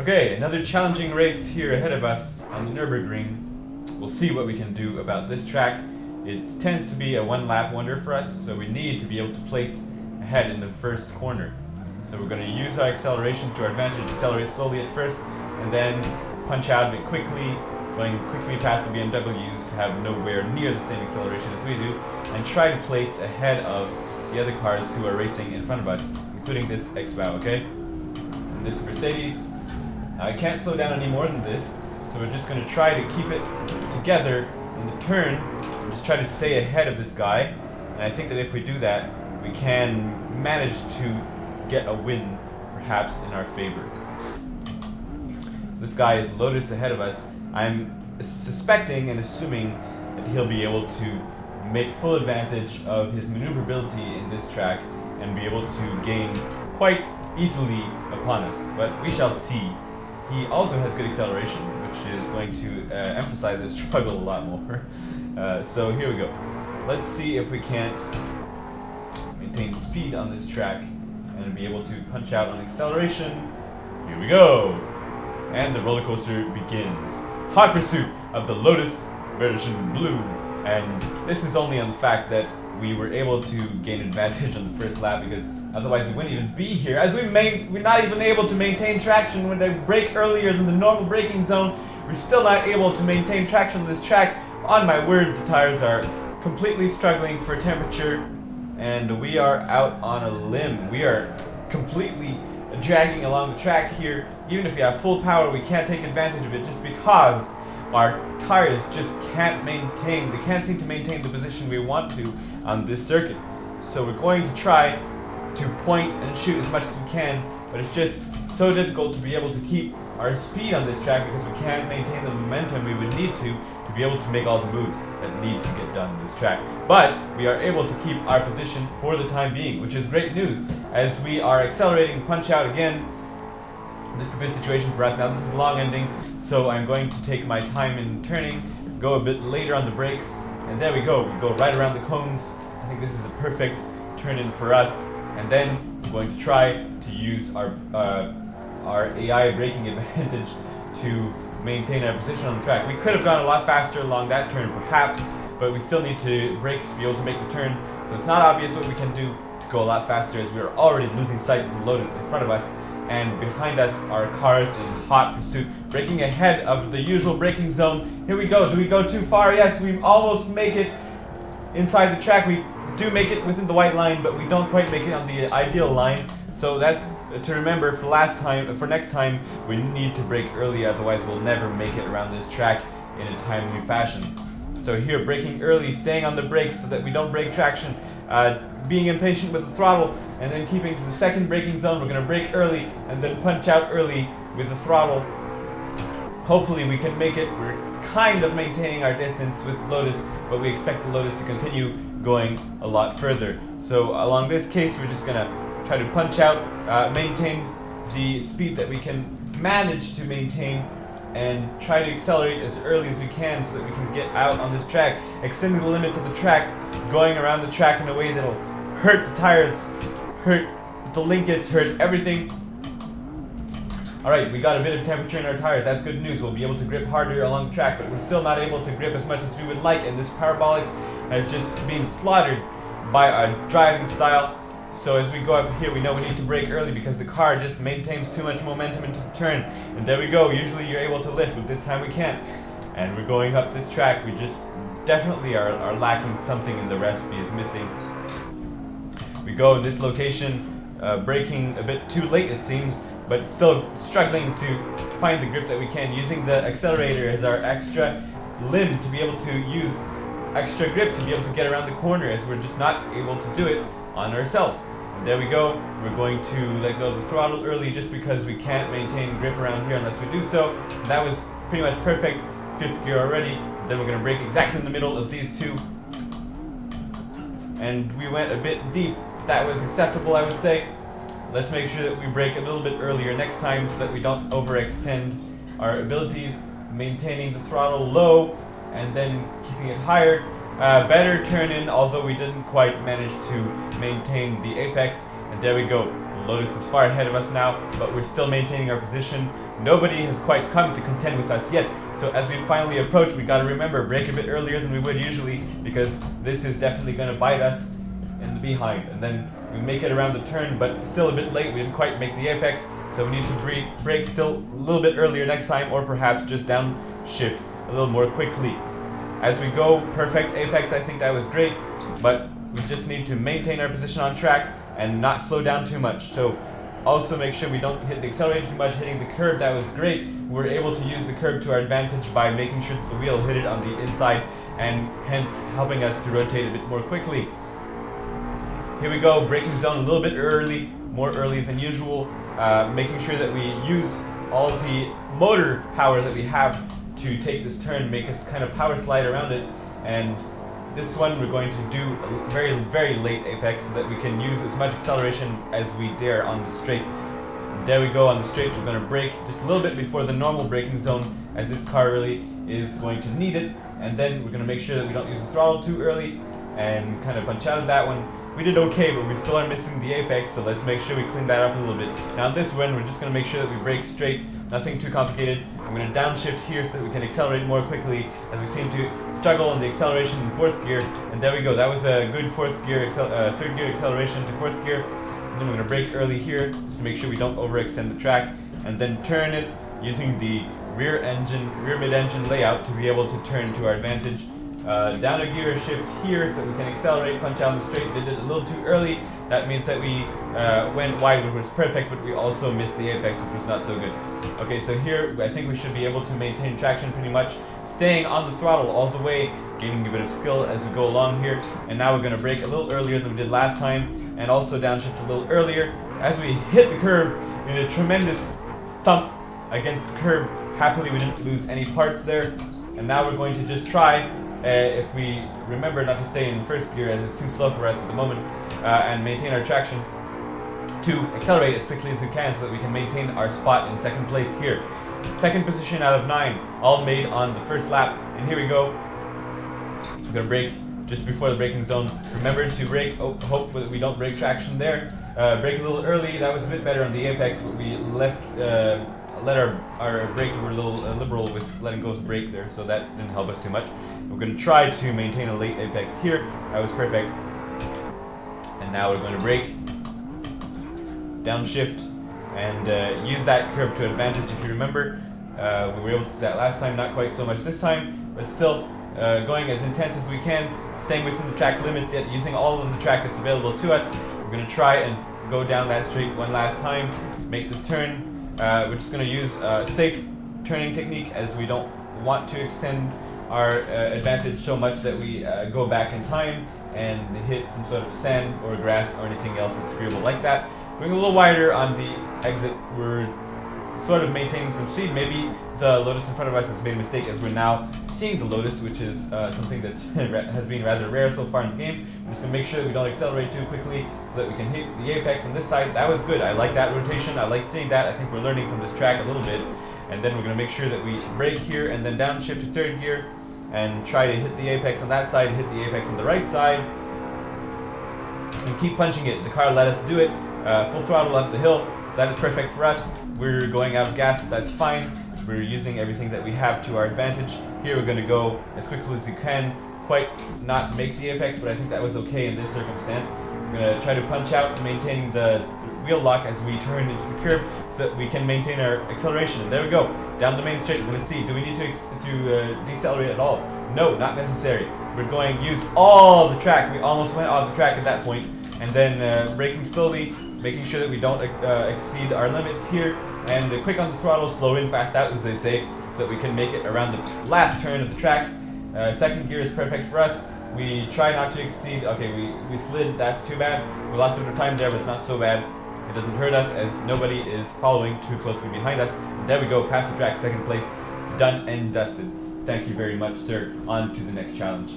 Okay, another challenging race here ahead of us on the Nürburgring. We'll see what we can do about this track. It tends to be a one lap wonder for us, so we need to be able to place ahead in the first corner. So we're going to use our acceleration to our advantage, accelerate slowly at first, and then punch out a bit quickly, going quickly past the BMWs who have nowhere near the same acceleration as we do, and try to place ahead of the other cars who are racing in front of us, including this X-Bow, okay? And this Mercedes. I can't slow down any more than this, so we're just going to try to keep it together in the turn, and just try to stay ahead of this guy. And I think that if we do that, we can manage to get a win, perhaps, in our favor. So this guy is Lotus ahead of us. I'm suspecting and assuming that he'll be able to make full advantage of his maneuverability in this track and be able to gain quite easily upon us. But we shall see. He also has good acceleration, which is going to uh, emphasize his struggle a lot more. Uh, so here we go. Let's see if we can't maintain speed on this track and be able to punch out on acceleration. Here we go! And the roller coaster begins. Hot pursuit of the Lotus version blue. And this is only on the fact that we were able to gain advantage on the first lap because otherwise we wouldn't even be here. As we may, we're not even able to maintain traction when they brake earlier than the normal braking zone. We're still not able to maintain traction on this track. On my word, the tires are completely struggling for temperature and we are out on a limb. We are completely dragging along the track here. Even if we have full power, we can't take advantage of it just because our tires just can't maintain, they can't seem to maintain the position we want to on this circuit. So we're going to try to point and shoot as much as we can, but it's just so difficult to be able to keep our speed on this track because we can't maintain the momentum we would need to to be able to make all the moves that need to get done on this track. But we are able to keep our position for the time being, which is great news as we are accelerating punch out again. This is a good situation for us. Now this is a long ending, so I'm going to take my time in turning, go a bit later on the brakes, and there we go. We go right around the cones. I think this is a perfect turn in for us. And then I'm going to try to use our uh, our AI braking advantage to maintain our position on the track. We could have gone a lot faster along that turn, perhaps, but we still need to brake to be able to make the turn. So it's not obvious what we can do to go a lot faster as we are already losing sight of the Lotus in front of us. And behind us are cars in hot pursuit, braking ahead of the usual braking zone. Here we go. Do we go too far? Yes, we almost make it inside the track. We do make it within the white line, but we don't quite make it on the ideal line. So that's to remember for last time, for next time, we need to break early, otherwise we'll never make it around this track in a timely fashion. So here, braking early, staying on the brakes so that we don't break traction, uh, being impatient with the throttle, and then keeping to the second braking zone. We're going to brake early and then punch out early with the throttle. Hopefully we can make it. We're kind of maintaining our distance with Lotus, but we expect the Lotus to continue going a lot further. So along this case, we're just going to try to punch out, uh, maintain the speed that we can manage to maintain and try to accelerate as early as we can so that we can get out on this track, extending the limits of the track, going around the track in a way that'll hurt the tires, hurt the linkets, hurt everything. Alright, we got a bit of temperature in our tires, that's good news. We'll be able to grip harder along track, but we're still not able to grip as much as we would like, and this parabolic has just been slaughtered by our driving style. So as we go up here, we know we need to brake early because the car just maintains too much momentum into the turn. And there we go. Usually you're able to lift, but this time we can't. And we're going up this track. We just definitely are, are lacking something in the recipe is missing. We go this location, uh, braking a bit too late it seems, but still struggling to find the grip that we can, using the accelerator as our extra limb to be able to use extra grip to be able to get around the corner as we're just not able to do it on ourselves. And there we go. We're going to let go of the throttle early just because we can't maintain grip around here unless we do so. And that was pretty much perfect. Fifth gear already. Then we're going to break exactly in the middle of these two. And we went a bit deep. That was acceptable, I would say. Let's make sure that we break a little bit earlier next time so that we don't overextend our abilities. Maintaining the throttle low and then keeping it higher uh, better turn in, although we didn't quite manage to maintain the apex. And there we go. The Lotus is far ahead of us now, but we're still maintaining our position. Nobody has quite come to contend with us yet, so as we finally approach, we gotta remember, break a bit earlier than we would usually, because this is definitely gonna bite us behind. And then we make it around the turn, but still a bit late, we didn't quite make the apex, so we need to break, still a little bit earlier next time, or perhaps just downshift a little more quickly. As we go, perfect apex, I think that was great, but we just need to maintain our position on track and not slow down too much. So also make sure we don't hit the accelerator too much, hitting the curb, that was great. We were able to use the curb to our advantage by making sure the wheel hit it on the inside and hence helping us to rotate a bit more quickly. Here we go, braking zone a little bit early, more early than usual, uh, making sure that we use all the motor power that we have to take this turn, make us kind of power slide around it, and this one we're going to do a very, very late apex so that we can use as much acceleration as we dare on the straight. And there we go on the straight, we're going to brake just a little bit before the normal braking zone as this car really is going to need it. And then we're going to make sure that we don't use the throttle too early and kind of punch out of that one. We did okay, but we still are missing the apex, so let's make sure we clean that up a little bit. Now this one, we're just going to make sure that we break straight, nothing too complicated. I'm going to downshift here so that we can accelerate more quickly, as we seem to struggle on the acceleration in fourth gear. And there we go, that was a good fourth gear, uh, third gear acceleration to fourth gear. And then we're going to brake early here, just to make sure we don't overextend the track. And then turn it using the rear engine, rear mid-engine layout to be able to turn to our advantage. Uh, down a gear shift here so we can accelerate, punch out the straight. Did it a little too early. That means that we uh, went wide, which was perfect, but we also missed the apex, which was not so good. Okay, so here I think we should be able to maintain traction pretty much, staying on the throttle all the way, gaining a bit of skill as we go along here. And now we're going to brake a little earlier than we did last time, and also downshift a little earlier. As we hit the curb in a tremendous thump against the curb, happily we didn't lose any parts there. And now we're going to just try uh, if we remember not to stay in first gear as it's too slow for us at the moment uh, and maintain our traction to accelerate as quickly as we can so that we can maintain our spot in second place here. Second position out of nine, all made on the first lap. And here we go. I'm gonna brake just before the braking zone. Remember to brake, oh, hope that we don't break traction there. Uh, brake a little early, that was a bit better on the apex, but we left uh, let our, our brake, we were a little uh, liberal with letting go the brake there, so that didn't help us too much. We're going to try to maintain a late apex here. That was perfect. And now we're going to break, downshift, and uh, use that curb to advantage. If you remember, uh, we were able to do that last time, not quite so much this time, but still uh, going as intense as we can, staying within the track limits, yet using all of the track that's available to us. We're going to try and go down that straight one last time, make this turn, uh, we're just going to use a safe turning technique as we don't want to extend our uh, advantage so much that we uh, go back in time and hit some sort of sand or grass or anything else that's agreeable like that. Going a little wider on the exit, we're sort of maintaining some speed. Maybe the Lotus in front of us has made a mistake as we're now seeing the Lotus, which is uh, something that has been rather rare so far in the game. We're just to make sure that we don't accelerate too quickly so that we can hit the apex on this side. That was good. I like that rotation. I like seeing that. I think we're learning from this track a little bit. And then we're going to make sure that we brake here and then downshift to third gear and try to hit the apex on that side, hit the apex on the right side, and keep punching it. The car let us do it. Uh, full throttle up the hill. So that is perfect for us. We're going out of gas, but that's fine. We're using everything that we have to our advantage. Here we're going to go as quickly as we can. Quite not make the apex, but I think that was okay in this circumstance. We're going to try to punch out, maintaining the wheel lock as we turn into the curb so that we can maintain our acceleration. And there we go. Down the main straight, we're going to see, do we need to, to uh, decelerate at all? No, not necessary. We're going use all the track. We almost went off the track at that point. And then uh, braking slowly, making sure that we don't uh, exceed our limits here. And uh, quick on the throttle, slow in, fast out, as they say, so that we can make it around the last turn of the track. Uh, second gear is perfect for us. We try not to exceed, okay, we, we slid, that's too bad. We lost a bit of time there, but it's not so bad. It doesn't hurt us as nobody is following too closely behind us. There we go, past the track, second place, done and dusted. Thank you very much, sir. On to the next challenge.